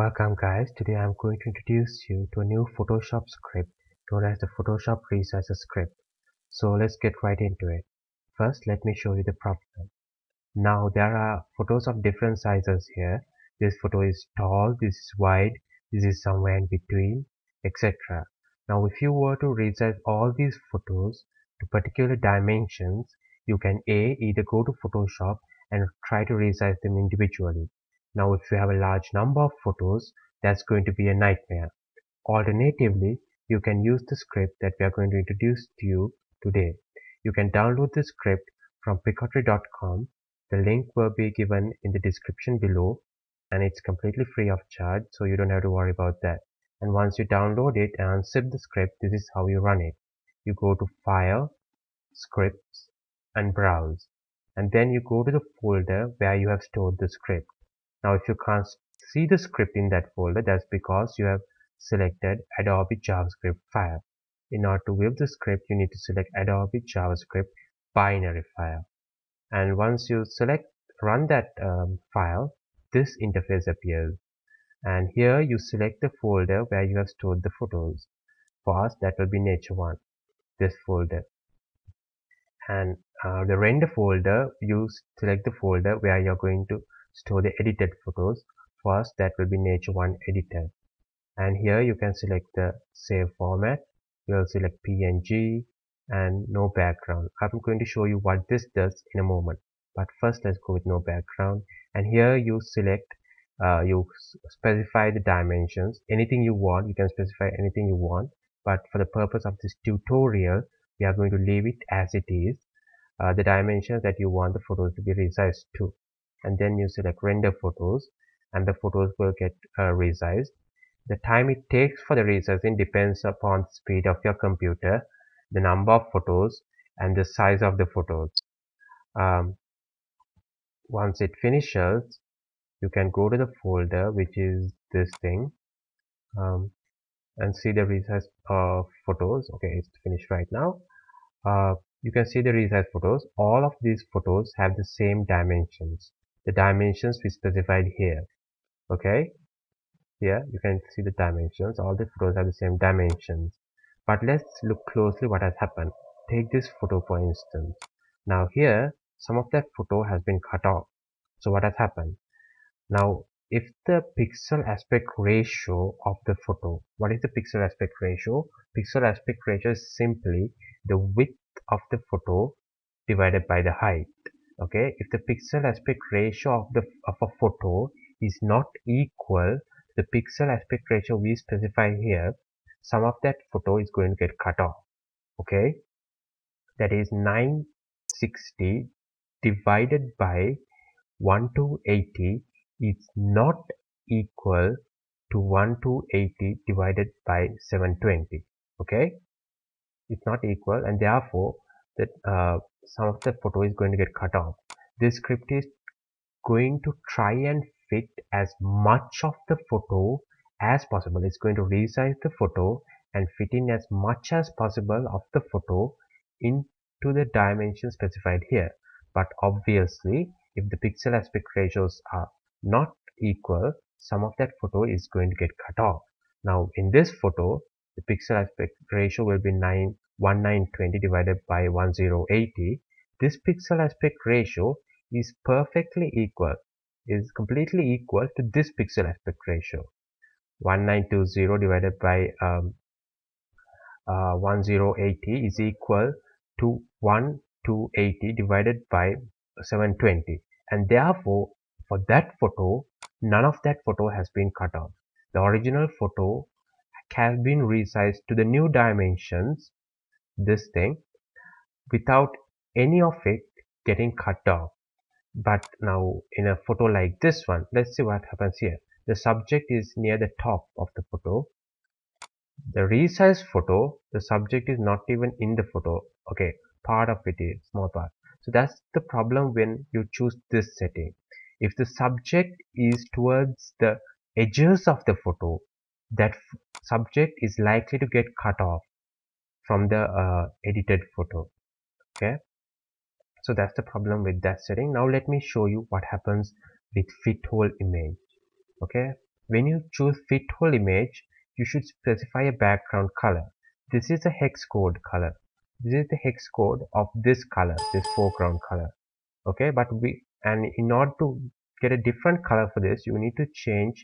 Welcome guys, today I'm going to introduce you to a new Photoshop script known as the Photoshop Resizer script. So let's get right into it. First let me show you the problem. Now there are photos of different sizes here. This photo is tall, this is wide, this is somewhere in between, etc. Now if you were to resize all these photos to particular dimensions, you can A. Either go to Photoshop and try to resize them individually now if you have a large number of photos, that's going to be a nightmare. Alternatively, you can use the script that we are going to introduce to you today. You can download the script from picotry.com. The link will be given in the description below and it's completely free of charge so you don't have to worry about that. And once you download it and unzip the script, this is how you run it. You go to File, Scripts and Browse. And then you go to the folder where you have stored the script. Now if you can't see the script in that folder, that's because you have selected Adobe JavaScript file. In order to view the script, you need to select Adobe JavaScript binary file. And once you select run that um, file, this interface appears. And here you select the folder where you have stored the photos. For us, that will be Nature One, this folder. And uh, the render folder, you select the folder where you're going to store the edited photos. First that will be nature one editor. And here you can select the save format. You will select png and no background. I'm going to show you what this does in a moment. But first let's go with no background. And here you select uh, you specify the dimensions. Anything you want you can specify anything you want. But for the purpose of this tutorial we are going to leave it as it is. Uh, the dimensions that you want the photos to be resized to and then you select render photos and the photos will get uh, resized. The time it takes for the resizing depends upon speed of your computer the number of photos and the size of the photos. Um, once it finishes you can go to the folder which is this thing um, and see the resized uh, photos. Okay it's finished right now. Uh, you can see the resized photos. All of these photos have the same dimensions the dimensions we specified here okay? Here you can see the dimensions. All the photos have the same dimensions. But let's look closely what has happened. Take this photo for instance. Now here some of that photo has been cut off. So what has happened? Now if the pixel aspect ratio of the photo what is the pixel aspect ratio? Pixel aspect ratio is simply the width of the photo divided by the height okay? If the pixel aspect ratio of the of a photo is not equal to the pixel aspect ratio we specify here some of that photo is going to get cut off okay? That is 960 divided by 1 to 80 is not equal to 1 to 80 divided by 720 okay? It's not equal and therefore that uh, some of the photo is going to get cut off. This script is going to try and fit as much of the photo as possible. It's going to resize the photo and fit in as much as possible of the photo into the dimension specified here. But obviously if the pixel aspect ratios are not equal some of that photo is going to get cut off. Now in this photo the pixel aspect ratio will be 9 1920 divided by 1080 this pixel aspect ratio is perfectly equal is completely equal to this pixel aspect ratio. 1920 divided by um, uh, 1080 is equal to 1 to 80 divided by 720 and therefore for that photo none of that photo has been cut off. The original photo has been resized to the new dimensions this thing without any of it getting cut off but now in a photo like this one let's see what happens here. The subject is near the top of the photo. The resized photo the subject is not even in the photo. Okay part of it is small part. So that's the problem when you choose this setting. If the subject is towards the edges of the photo that subject is likely to get cut off from the uh, edited photo okay? So that's the problem with that setting. Now let me show you what happens with fit whole image okay? When you choose fit whole image you should specify a background color. This is a hex code color. This is the hex code of this color this foreground color okay? But we and in order to get a different color for this you need to change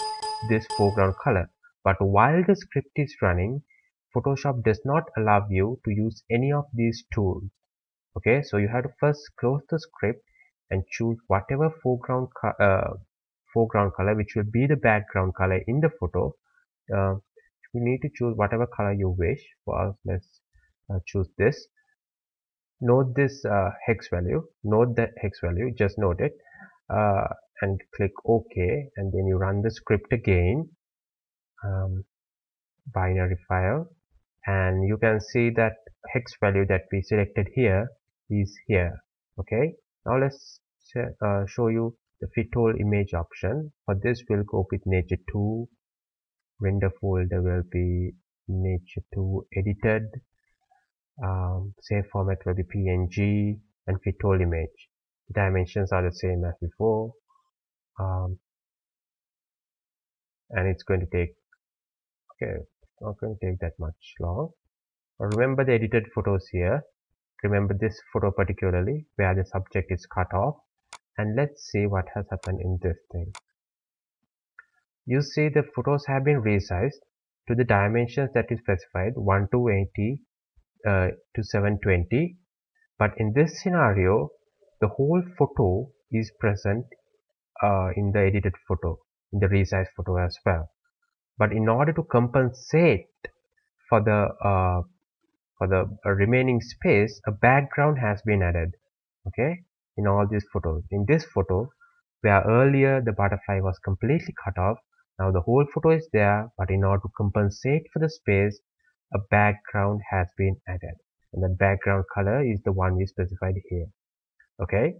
this foreground color. But while the script is running photoshop does not allow you to use any of these tools. Okay so you have to first close the script and choose whatever foreground uh, foreground color which will be the background color in the photo. Uh, you need to choose whatever color you wish. For us let's uh, choose this. Note this uh, hex value. Note that hex value. Just note it. Uh, and click OK and then you run the script again. Um, binary file and you can see that hex value that we selected here is here. Okay? Now let's uh, show you the fit all image option. For this we'll go with nature 2 render folder will be nature 2 edited. Um, save format will be png and fit all image. Dimensions are the same as before. Um, and it's going to take okay not going to take that much long. Remember the edited photos here. Remember this photo particularly where the subject is cut off. And let's see what has happened in this thing. You see the photos have been resized to the dimensions that is specified 1 to 80 uh, to 720 but in this scenario the whole photo is present uh, in the edited photo in the resized photo as well but in order to compensate for the uh, for the remaining space a background has been added okay in all these photos. In this photo where earlier the butterfly was completely cut off now the whole photo is there but in order to compensate for the space a background has been added. And the background color is the one we specified here okay?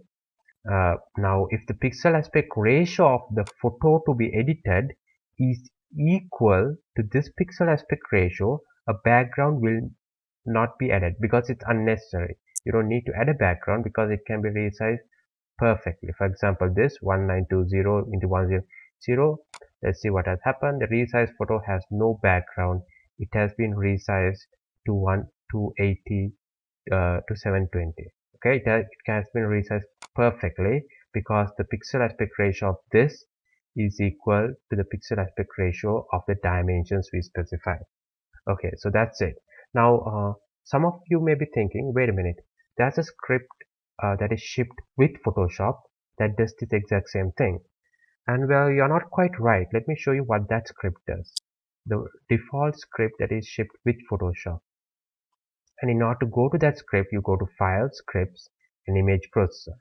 Uh, now if the pixel aspect ratio of the photo to be edited is equal to this pixel aspect ratio a background will not be added because it's unnecessary. You don't need to add a background because it can be resized perfectly. For example this 1920 into 100 let's see what has happened. The resized photo has no background. It has been resized to 1 280 uh, to 720 okay it has, it has been resized perfectly because the pixel aspect ratio of this is equal to the pixel aspect ratio of the dimensions we specified okay so that's it. Now uh, some of you may be thinking wait a minute there's a script uh, that is shipped with photoshop that does this exact same thing. And well you're not quite right. Let me show you what that script does. The default script that is shipped with photoshop. And in order to go to that script you go to file scripts and image processor.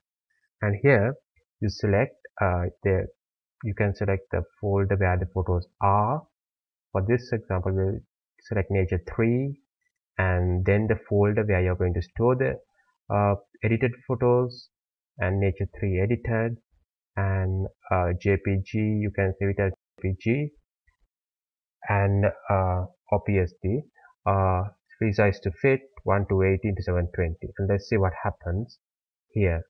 And here you select uh, the you can select the folder where the photos are. For this example we'll select nature 3 and then the folder where you're going to store the uh, edited photos and nature 3 edited. And uh, jpg you can save it as jpg and uh, psd uh, resize to fit 1 to 80 to 720 and let's see what happens here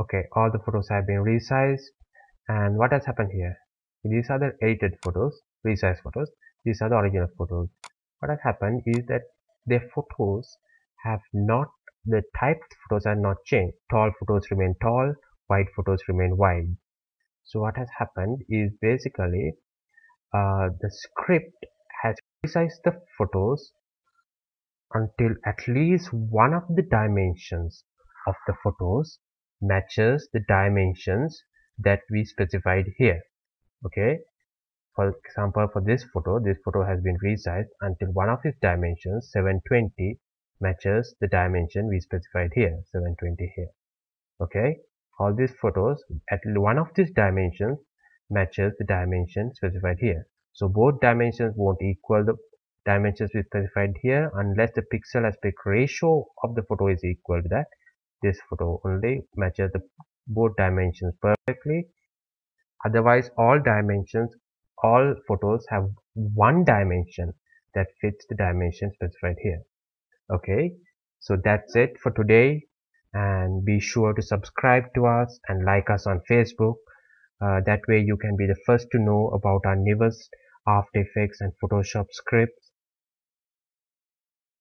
okay all the photos have been resized. And what has happened here? These are the edited photos resized photos. These are the original photos. What has happened is that their photos have not the type photos are not changed. Tall photos remain tall wide photos remain wide. So what has happened is basically uh, the script has resized the photos until at least one of the dimensions of the photos matches the dimensions that we specified here okay? For example for this photo this photo has been resized until one of its dimensions 720 matches the dimension we specified here 720 here okay? All these photos at one of these dimensions matches the dimension specified here. So both dimensions won't equal the dimensions we specified here unless the pixel aspect ratio of the photo is equal to that this photo only matches the both dimensions perfectly Otherwise, all dimensions, all photos have one dimension that fits the dimension specified here. Okay, so that's it for today and be sure to subscribe to us and like us on Facebook. Uh, that way you can be the first to know about our newest After Effects and Photoshop scripts